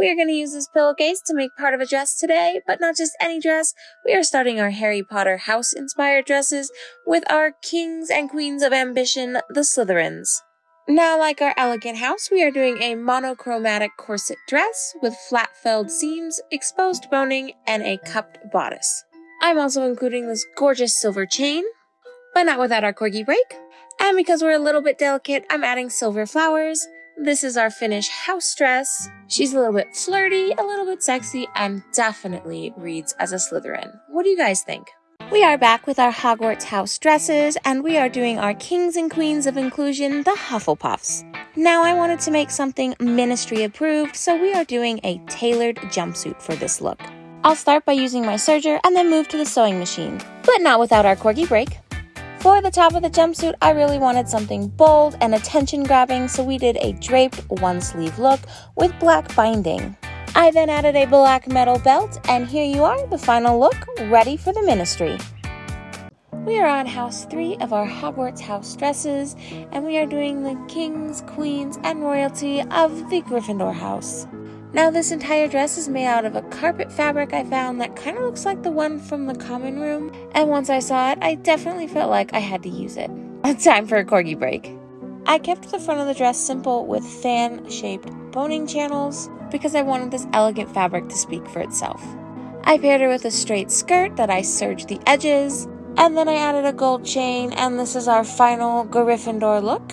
We are going to use this pillowcase to make part of a dress today, but not just any dress. We are starting our Harry Potter house inspired dresses with our kings and queens of ambition, the Slytherins. Now, like our elegant house, we are doing a monochromatic corset dress with flat felled seams, exposed boning, and a cupped bodice. I'm also including this gorgeous silver chain, but not without our corgi break. And because we're a little bit delicate, I'm adding silver flowers. This is our finished house dress. She's a little bit flirty, a little bit sexy, and definitely reads as a Slytherin. What do you guys think? We are back with our Hogwarts house dresses, and we are doing our kings and queens of inclusion, the Hufflepuffs. Now I wanted to make something ministry approved, so we are doing a tailored jumpsuit for this look. I'll start by using my serger and then move to the sewing machine, but not without our corgi break. For the top of the jumpsuit, I really wanted something bold and attention grabbing, so we did a draped one sleeve look with black binding. I then added a black metal belt, and here you are, the final look, ready for the ministry. We are on house three of our Hogwarts house dresses, and we are doing the kings, queens, and royalty of the Gryffindor house. Now, this entire dress is made out of a carpet fabric I found that kind of looks like the one from the common room, and once I saw it, I definitely felt like I had to use it. Time for a corgi break. I kept the front of the dress simple with fan shaped boning channels because I wanted this elegant fabric to speak for itself. I paired her with a straight skirt that I serged the edges, and then I added a gold chain, and this is our final Gryffindor look.